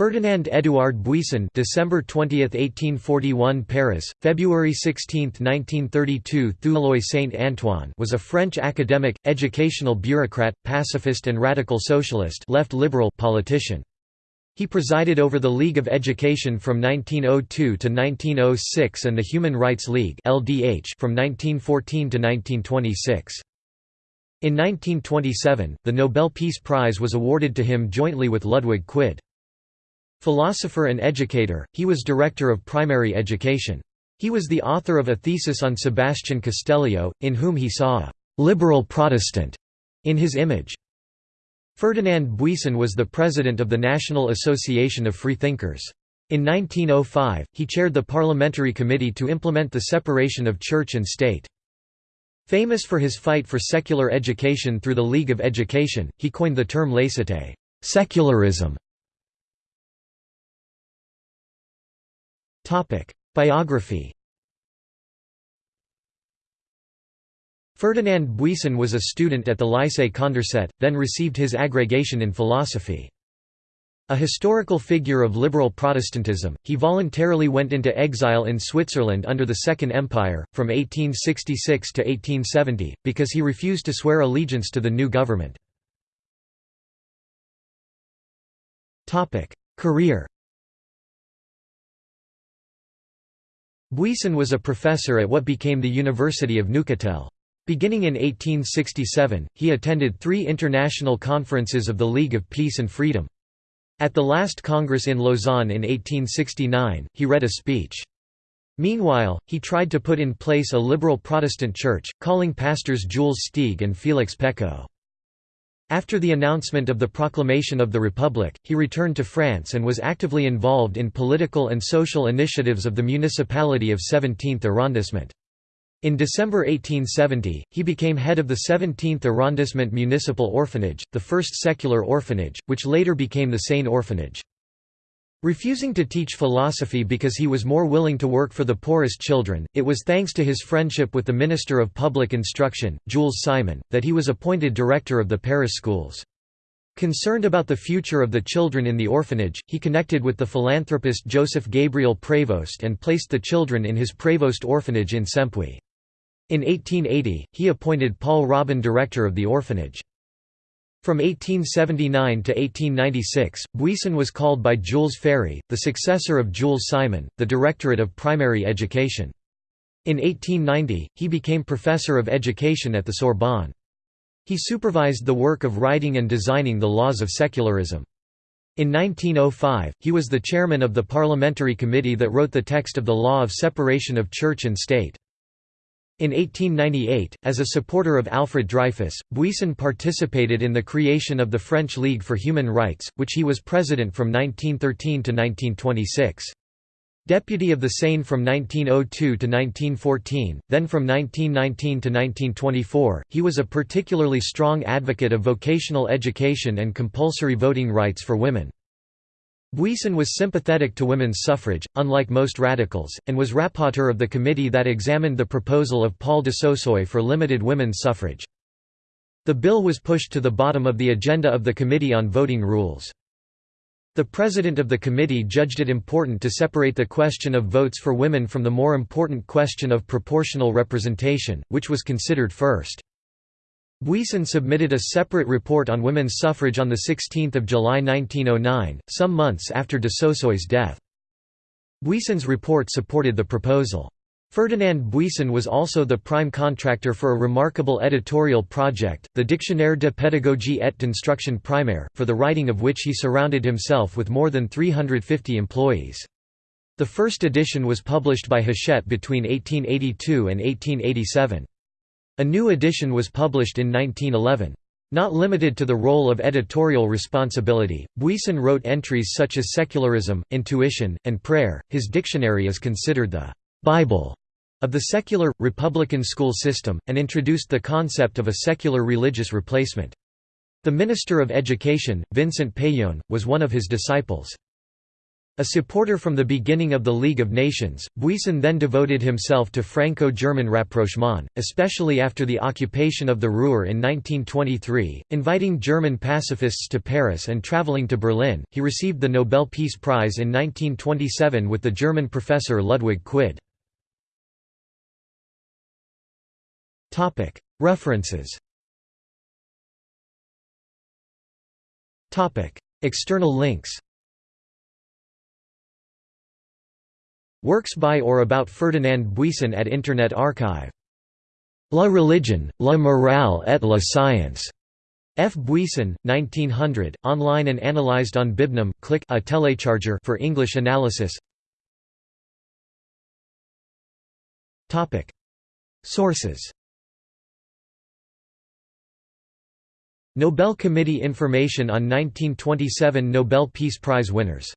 Ferdinand Édouard Buisson December 20, 1841 Paris, February 16, 1932 Thieuloy-Saint-Antoine was a French academic, educational bureaucrat, pacifist and radical socialist left liberal politician. He presided over the League of Education from 1902 to 1906 and the Human Rights League LDH from 1914 to 1926. In 1927, the Nobel Peace Prize was awarded to him jointly with Ludwig Quidde. Philosopher and educator, he was director of primary education. He was the author of a thesis on Sebastian Castellio, in whom he saw a «liberal Protestant» in his image. Ferdinand Buisson was the president of the National Association of Freethinkers. In 1905, he chaired the parliamentary committee to implement the separation of church and state. Famous for his fight for secular education through the League of Education, he coined the term laïcité secularism", Biography Ferdinand Buisson was a student at the Lycée Condorcet, then received his agrégation in philosophy. A historical figure of liberal Protestantism, he voluntarily went into exile in Switzerland under the Second Empire, from 1866 to 1870, because he refused to swear allegiance to the new government. Career Buisson was a professor at what became the University of Neuchâtel. Beginning in 1867, he attended three international conferences of the League of Peace and Freedom. At the last Congress in Lausanne in 1869, he read a speech. Meanwhile, he tried to put in place a liberal Protestant church, calling pastors Jules Steeg and Félix Pécaud. After the announcement of the proclamation of the Republic, he returned to France and was actively involved in political and social initiatives of the municipality of 17th arrondissement. In December 1870, he became head of the 17th arrondissement municipal orphanage, the first secular orphanage, which later became the Seine orphanage. Refusing to teach philosophy because he was more willing to work for the poorest children, it was thanks to his friendship with the Minister of Public Instruction, Jules Simon, that he was appointed director of the Paris schools. Concerned about the future of the children in the orphanage, he connected with the philanthropist Joseph Gabriel Prévost and placed the children in his Prévost orphanage in Cempuis. In 1880, he appointed Paul Robin director of the orphanage. From 1879 to 1896, Buisson was called by Jules Ferry, the successor of Jules Simon, the Directorate of Primary Education. In 1890, he became Professor of Education at the Sorbonne. He supervised the work of writing and designing the laws of secularism. In 1905, he was the chairman of the parliamentary committee that wrote the text of the law of separation of church and state. In 1898, as a supporter of Alfred Dreyfus, Buisson participated in the creation of the French League for Human Rights, which he was president from 1913 to 1926. Deputy of the Seine from 1902 to 1914, then from 1919 to 1924, he was a particularly strong advocate of vocational education and compulsory voting rights for women. Buisson was sympathetic to women's suffrage, unlike most radicals, and was rapporteur of the committee that examined the proposal of Paul de Saussure for limited women's suffrage. The bill was pushed to the bottom of the agenda of the Committee on Voting Rules. The president of the committee judged it important to separate the question of votes for women from the more important question of proportional representation, which was considered first. Buisson submitted a separate report on women's suffrage on 16 July 1909, some months after de Saussure's death. Buisson's report supported the proposal. Ferdinand Buisson was also the prime contractor for a remarkable editorial project, the Dictionnaire de pédagogie et d'instruction primaire, for the writing of which he surrounded himself with more than 350 employees. The first edition was published by Hachette between 1882 and 1887. A new edition was published in 1911. Not limited to the role of editorial responsibility, Buisson wrote entries such as secularism, intuition, and prayer. His dictionary is considered the Bible of the secular, republican school system, and introduced the concept of a secular religious replacement. The Minister of Education, Vincent Peillon, was one of his disciples. A supporter from the beginning of the League of Nations, Buisson then devoted himself to Franco-German rapprochement, especially after the occupation of the Ruhr in 1923, inviting German pacifists to Paris and traveling to Berlin. He received the Nobel Peace Prize in 1927 with the German professor Ludwig Quidde. Topic: References. Topic: External links. Works by or about Ferdinand Buisson at Internet Archive. La religion, la morale et la science. F. Buisson, 1900, online and analyzed on Bibnum click a telecharger for English analysis. Topic. Sources Nobel Committee Information on 1927 Nobel Peace Prize winners